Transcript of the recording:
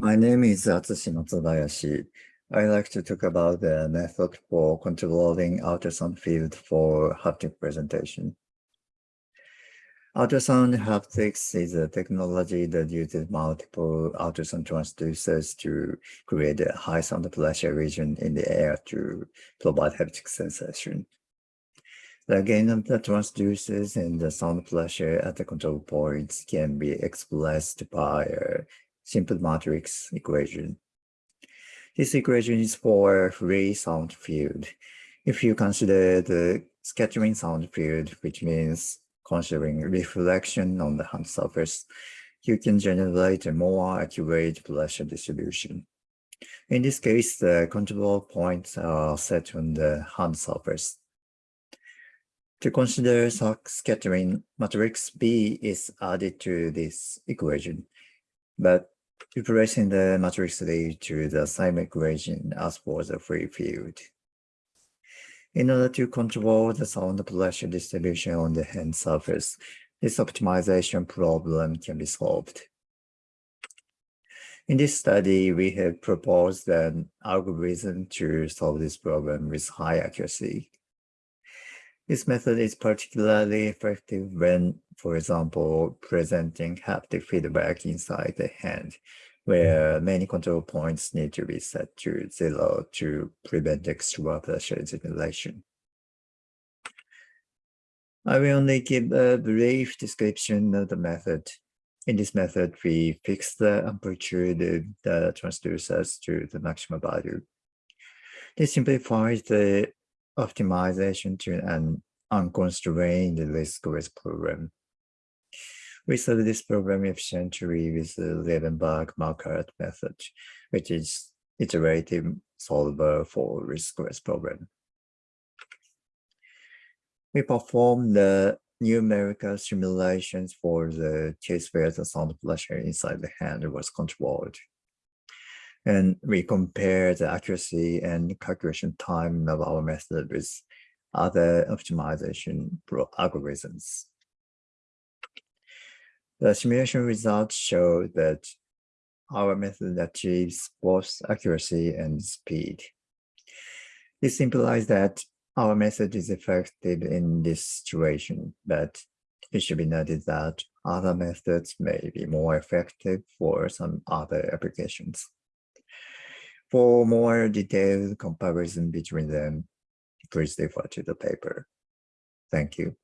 My name is Atsushi Matsubayashi. I like to talk about the method for controlling ultrasound field for haptic presentation. Ultrasound haptics is a technology that uses multiple ultrasound transducers to create a high sound pressure region in the air to provide haptic sensation. The gain of the transducers and the sound pressure at the control points can be expressed by a simple matrix equation. This equation is for free sound field. If you consider the scattering sound field, which means considering reflection on the hand surface, you can generate a more accurate pressure distribution. In this case, the control points are set on the hand surface. To consider scattering, matrix B is added to this equation, but replacing the matrix A to the same equation as for the free field. In order to control the sound pressure distribution on the hand surface, this optimization problem can be solved. In this study, we have proposed an algorithm to solve this problem with high accuracy. This method is particularly effective when, for example, presenting haptic feedback inside the hand, where many control points need to be set to zero to prevent extra pressure generation. I will only give a brief description of the method. In this method, we fix the amplitude of the transducers to the maximum value. This simplifies the optimization to an unconstrained least squares program. We solved this problem efficiently with the Levenberg-Marquardt method, which is iterative solver for least squares problem. We performed the numerical simulations for the case where the sound pressure inside the hand was controlled. And we compare the accuracy and calculation time of our method with other optimization algorithms. The simulation results show that our method achieves both accuracy and speed. This implies that our method is effective in this situation, but it should be noted that other methods may be more effective for some other applications. For more detailed comparison between them, please refer to the paper. Thank you.